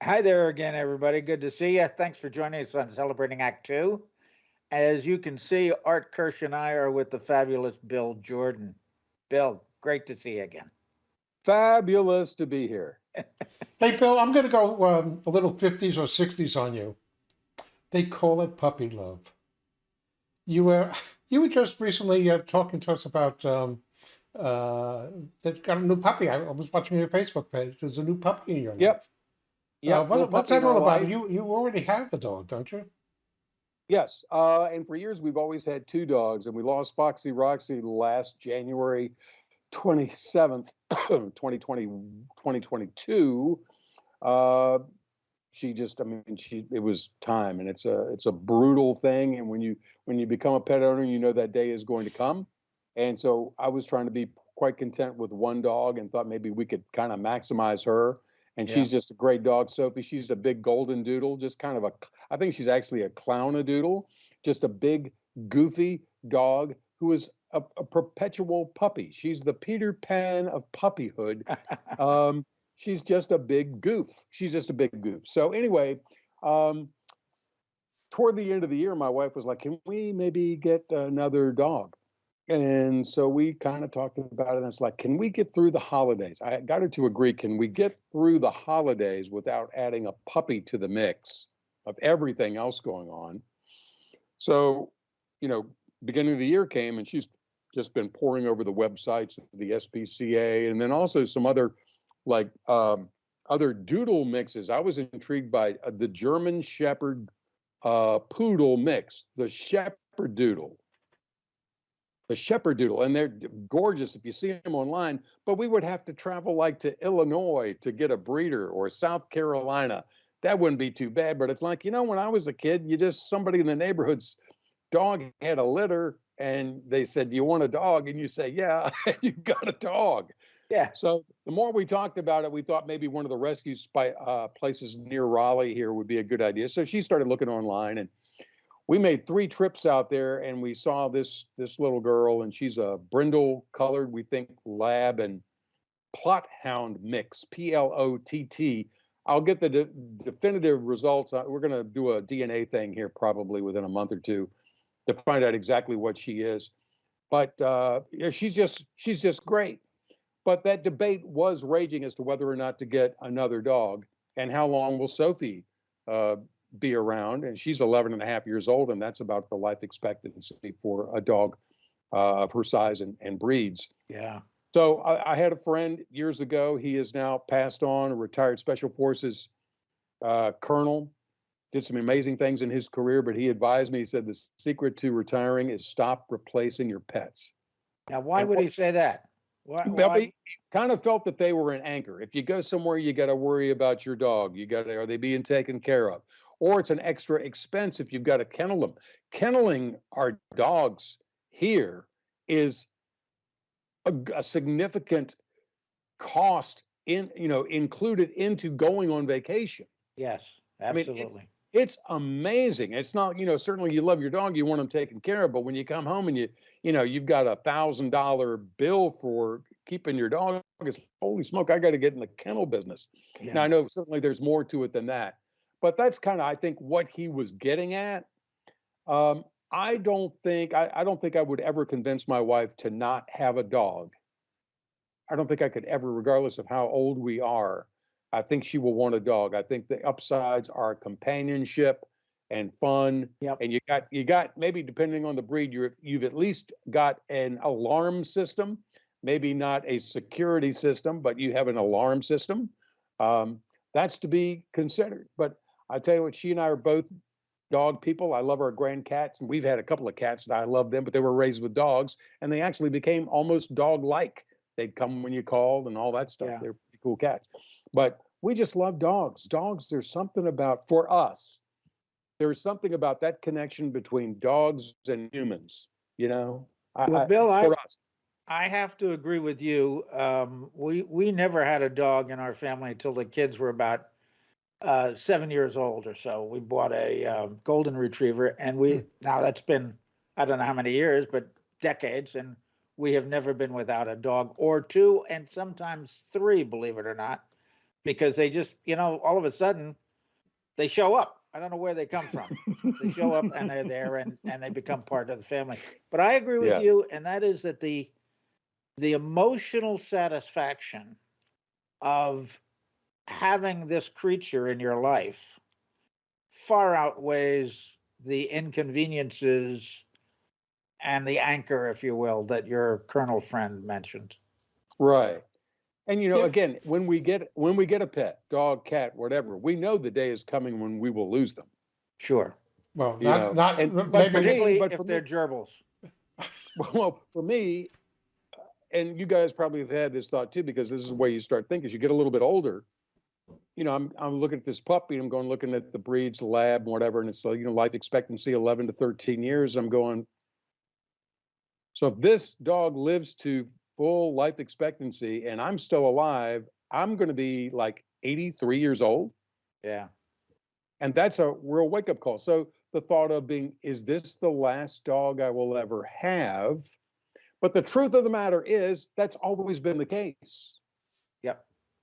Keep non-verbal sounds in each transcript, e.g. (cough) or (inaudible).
Hi there again, everybody. Good to see you. Thanks for joining us on Celebrating Act Two. As you can see, Art Kirsch and I are with the fabulous Bill Jordan. Bill, great to see you again. Fabulous to be here. (laughs) Hey, Bill, I'm going to go um, a little 50s or 60s on you. They call it puppy love. You were (laughs) you were just recently uh, talking to us about um, uh, that got a new puppy. I was watching your Facebook page. There's a new puppy in your life. Yep. Yeah. Uh, what, what's that all about? You you already have a dog, don't you? Yes. Uh, and for years, we've always had two dogs, and we lost Foxy Roxy last January 27th, 2020, (coughs) 2022. Uh, she just, I mean, she, it was time and it's a, it's a brutal thing. And when you, when you become a pet owner, you know that day is going to come. And so I was trying to be quite content with one dog and thought maybe we could kind of maximize her. And Yeah. she's just a great dog, Sophie. She's a big golden doodle, just kind of a, I think she's actually a clown a doodle, just a big, goofy dog who is a, a perpetual puppy. She's the Peter Pan of puppyhood. (laughs) um, she's just a big goof. She's just a big goof. So anyway, um, toward the end of the year, my wife was like, "Can we maybe get another dog?" And so we kind of talked about it. And it's like, "Can we get through the holidays?" I got her to agree. Can we get through the holidays without adding a puppy to the mix of everything else going on? So, you know, beginning of the year came, and she's just been pouring over the websites, of the SPCA, and then also some other like um, other doodle mixes. I was intrigued by uh, the German Shepherd uh, Poodle mix, the Shepherd Doodle, the Shepherd Doodle, and they're gorgeous if you see them online. But we would have to travel like to Illinois to get a breeder or South Carolina. That wouldn't be too bad. But it's like you know, when I was a kid, you just somebody in the neighborhood's dog had a litter, and they said, "Do you want a dog?" And you say, "Yeah," and (laughs) you got a dog. Yeah, So the more we talked about it, we thought maybe one of the rescue spy, uh, places near Raleigh here would be a good idea. So she started looking online, and we made three trips out there, and we saw this this little girl, and she's a brindle colored, we think lab and Plott hound mix, P L O T T. I'll get the de- definitive results. Uh, We're going to do a DNA thing here probably within a month or two to find out exactly what she is. But uh, she's just she's just great. But that debate was raging as to whether or not to get another dog and how long will Sophie uh, be around. And she's 11 and a half years old, and that's about the life expectancy for a dog uh, of her size and, and breeds. yeah. So I, I had a friend years ago. He is now passed on, a retired Special Forces uh, colonel. Did some amazing things in his career, but he advised me. He said the secret to retiring is stop replacing your pets. Now, why And would what- he say that? Why? Well, why- he kind of felt that they were an anchor. If you go somewhere, you got to worry about your dog. You got to, are they being taken care of? Or it's an extra expense if you've got to kennel them. Kenneling our dogs here is a significant cost in, you know, included into going on vacation. Yes, mean, it's- absolutely. It's amazing. It's not, you know, certainly you love your dog, you want them taken care of, but when you come home and you, you know, you've got a thousand dollar bill for keeping your dog, it's holy smoke, I got to get in the kennel business. Now I know certainly there's more to it than that, but that's kind of, I think, what he was getting at. Um, I don't think I, I don't think I would ever convince my wife to not have a dog. I don't think I could ever, regardless of how old we are. I think she will want a dog. I think the upsides are companionship and fun. Yep. And you got you got maybe depending on the breed, you're you've at least got an alarm system, maybe not a security system, but you have an alarm system. Um, that's to be considered. But I tell you what, she and I are both dog people. I love our grand cats, and we've had a couple of cats that I love them, but they were raised with dogs, and they actually became almost dog-like. They'd come when you called and all that stuff. Yeah. They're pretty cool cats. But we just love dogs. Dogs, there's something about for us. There's something about that connection between dogs and humans. You know, I, Well, I- Bill, I, for us. I have to agree with you. Um, we, we never had a dog in our family until the kids were about uh, seven years old or so. We bought a um, golden retriever and we, now that's been, I don't know how many years, but decades. And we have never been without a dog or two and sometimes three, believe it or not. because they just, you know, all of a sudden they show up. I don't know where they come from. they show up and they're there and, and they become part of the family. But I agree with Yeah. you, and that is that the the emotional satisfaction of having this creature in your life far outweighs the inconveniences and the anchor, if you will, that your colonel friend mentioned. Right. And you know, Yeah. again, when we get when we get a pet, dog, cat, whatever, we know the day is coming when we will lose them. Sure. Well, You know, not, not, and- but maybe, for me- Particularly but if they're gerbils. (laughs) Well, for me, and you guys probably have had this thought too, because this is where you start thinking. As you get a little bit older, you know, I'm I'm looking at this puppy, and I'm going looking at the breeds, the lab, and whatever, and it's like you know, life expectancy 11 to 13 years. I'm going. So if this dog lives to full life expectancy, and I'm still alive, I'm going to be like 83 years old. Yeah. And that's a real wake up call. So the thought of being, is this the last dog I will ever have? But the truth of the matter is, that's always been the case.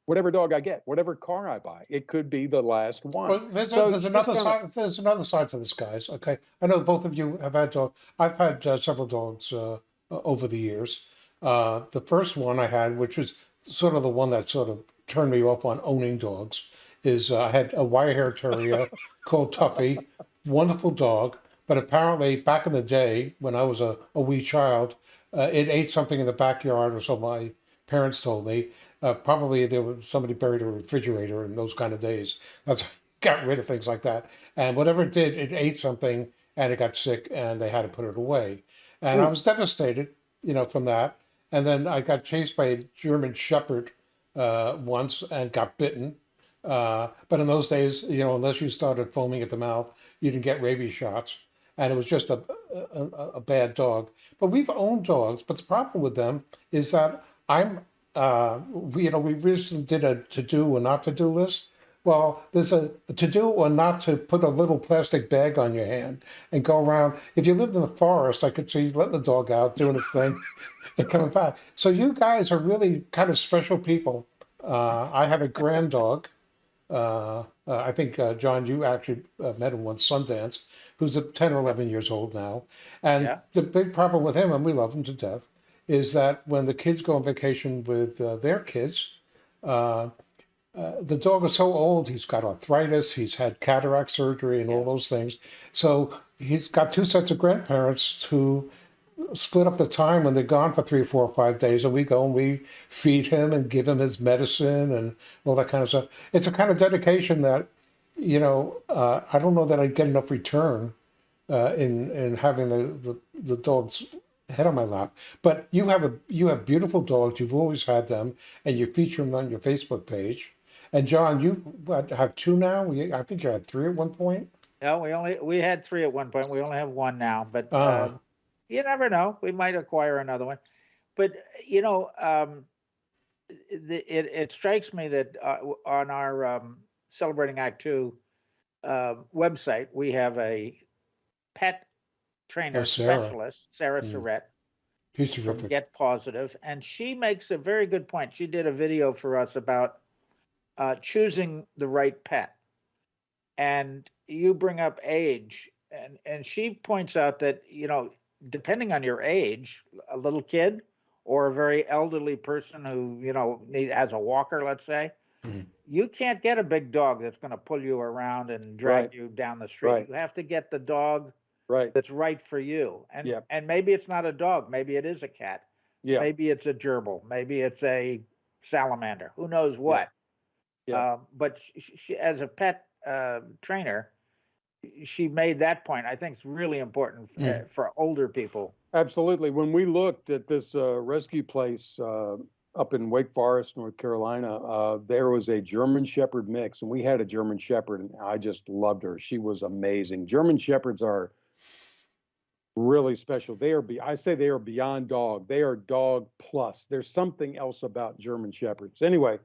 Whatever dog I get, whatever car I buy, it could be the last one. well, there's, So a, there's another side. There's another side to this, guys. Okay, I know both of you have had dogs. I've had uh, several dogs uh, uh, over the years. Uh, the first one I had, which was sort of the one that sort of turned me off on owning dogs, is uh, I had a wire hair terrier (laughs) called Tuffy, wonderful dog. But apparently, back in the day when I was a, a wee child, uh, it ate something in the backyard, or so my parents told me. Uh, probably there was somebody buried a refrigerator in those kind of days. That's got rid of things like that. And whatever it did, it ate something and it got sick and they had to put it away. And I was devastated, you know, from that. And then I got chased by a German Shepherd uh, once and got bitten. Uh, but in those days, you know, unless you started foaming at the mouth, you didn't get rabies shots. And it was just a, a, a- a bad dog. But we've owned dogs. But the problem with them is that I'm, uh, we, you know, we recently did a to do or not to do list. Well, there's a, a to do or not to put a little plastic bag on your hand and go around. If you lived in the forest, I could see you letting the dog out, doing its thing, (laughs) and coming back. So you guys are really kind of special people. Uh, I have a grand dog. Uh, uh, I think, uh, John, you actually uh, met him once, Sundance, who's 10 or 11 years old now. And Yeah. the big problem with him, and we love him to death, is that when the kids go on vacation with uh, their kids, uh, uh, the dog is so old, he's got arthritis, he's had cataract surgery and all those things. So he's got two sets of grandparents who split up the time when they're gone for three, four, or five days, and we go and we feed him and give him his medicine and all that kind of stuff. It's a kind of dedication that, you know, uh, I don't know that I'd get enough return uh, in in having the, the the dog's head on my lap. But you have a you have beautiful dogs. You've always had them, and you feature them on your Facebook page. And John, you have two now. You- I think you had three at one point. No, we only, we had three at one point. We only have one now, but um, you never know. We might acquire another one. But, you know, um, the, it, it strikes me that uh, on our um, Celebrating Act Two uh, website, we have a pet trainer Oh, Sarah. specialist, Sarah Mm. He's from terrific. Get Positive, and she makes a very good point. She did a video for us about uh, choosing the right pet, and you bring up age, and and she points out that you know depending on your age, a little kid or a very elderly person who you know need, has a walker, let's say. Mhm. You can't get a big dog that's going to pull you around and drag Right. you down the street. Right. You have to get the dog right. that's right for you. And Yep. and maybe it's not a dog, maybe it is a cat. Yeah. Maybe it's a gerbil, maybe it's a salamander. Who knows what? Yeah. Um, but she, she, as a pet uh, trainer, she made that point. I think it's really important f- Mm. uh, for older people. Absolutely. When we looked at this uh, rescue place uh, up in Wake Forest, North Carolina, uh, there was a German Shepherd mix, and we had a German Shepherd, and I just loved her. She was amazing. German Shepherds are really special. They are, be- I say they are beyond dog. They are dog plus. There's something else about German Shepherds. Anyway,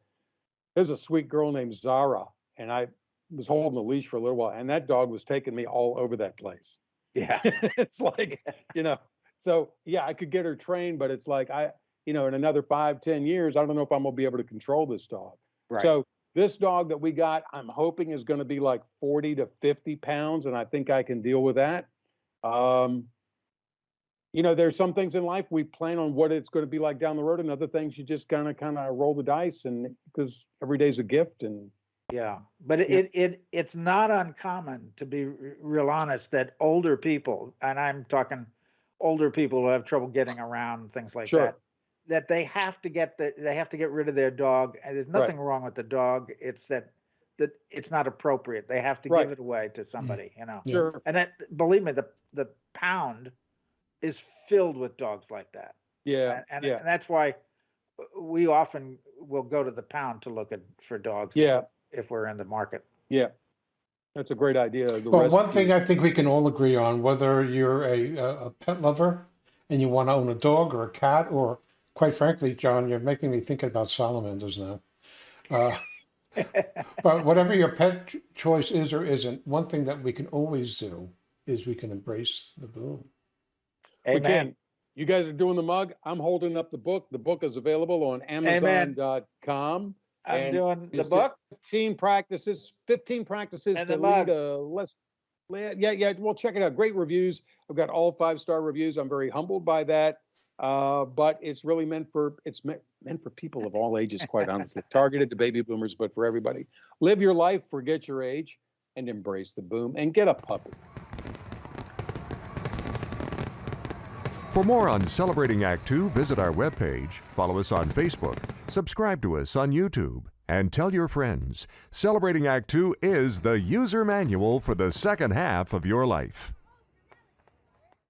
there's a sweet girl named Zara, and I was holding the leash for a little while, and that dog was taking me all over that place Yeah. (laughs) it's like you know so yeah i could get her trained but it's like i you know in another five ten years i don't know if i'm gonna be able to control this dog Right. so This dog that we got, I'm hoping is going to be like 40 to 50 pounds, and I think I can deal with that. Um, you know, there's some things in life we plan on what it's going to be like down the road, and other things you just kind of kind of roll the dice, and because every day's a gift, and Yeah, but Yeah. it, it, it's not uncommon, to be r- real honest, that older people, and I'm talking older people who have trouble getting around, things like Sure. that, that they have to get the, they have to get rid of their dog, and there's Right. nothing wrong with the dog, it's that, that it's not appropriate, they have to Right. give it away to mm-hmm. somebody, you know? Sure, And that, believe me, the, the pound is filled with dogs like that. yeah, And, and yeah, and that's why we often will go to the pound to look at, for dogs. yeah, If we're in the market. yeah. That's a great idea. the Well, one thing I think we can all agree on, whether you're a, a a pet lover and you want to own a dog or a cat, or quite frankly, John, you're making me think about salamanders now. Uh, (laughs) but whatever your pet choice is or isn't, one thing that we can always do is we can embrace the boom. We can. You guys are doing the mug. I'm holding up the book. The book is available on Amazon.com. I'm doing the book. 15 practices, 15 practices And to lead a less. Yeah, yeah. Well, check it out. Great reviews. I've got all five star reviews. I'm very humbled by that. Uh, but it's really meant for it's meant, meant for people of all ages, quite honestly. (laughs) Targeted to baby boomers, but for everybody. Live your life, forget your age, and embrace the boom and get a puppy. For more on Celebrating Act Two, visit our webpage, follow us on Facebook, subscribe to us on YouTube, and tell your friends. Celebrating Act Two is the user manual for the second half of your life.